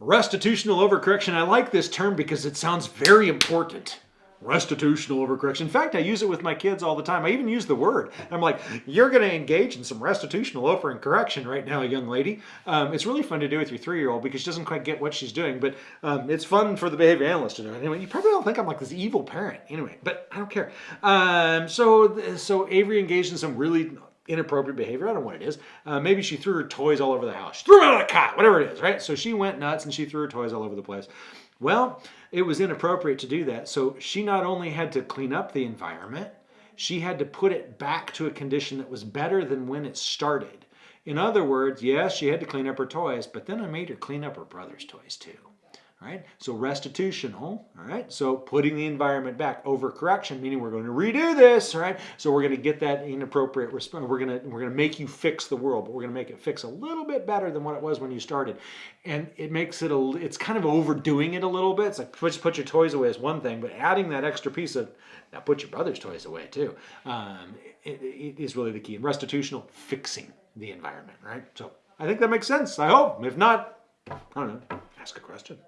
Restitutional overcorrection. I like this term because it sounds very important. Restitutional overcorrection. In fact, I use it with my kids all the time. I even use the word. I'm like, you're going to engage in some restitutional overcorrection right now, young lady. Um, it's really fun to do with your three-year-old because she doesn't quite get what she's doing, but um, it's fun for the behavior analyst to do. Anyway, you probably don't think I'm like this evil parent. Anyway, but I don't care. Um, so, so Avery engaged in some really inappropriate behavior. I don't know what it is. Uh, maybe she threw her toys all over the house. She threw them out of the cot, whatever it is, right? So she went nuts and she threw her toys all over the place. Well, it was inappropriate to do that. So she not only had to clean up the environment, she had to put it back to a condition that was better than when it started. In other words, yes, she had to clean up her toys, but then I made her clean up her brother's toys too right? So restitutional, all right? So putting the environment back. Overcorrection, meaning we're going to redo this, right? So we're going to get that inappropriate response. We're going to we're going to make you fix the world, but we're going to make it fix a little bit better than what it was when you started. And it makes it a it's kind of overdoing it a little bit. It's like just put your toys away is one thing, but adding that extra piece of now put your brother's toys away too um, it, it is really the key. And restitutional, fixing the environment, right? So I think that makes sense. I hope. If not, I don't know. Ask a question.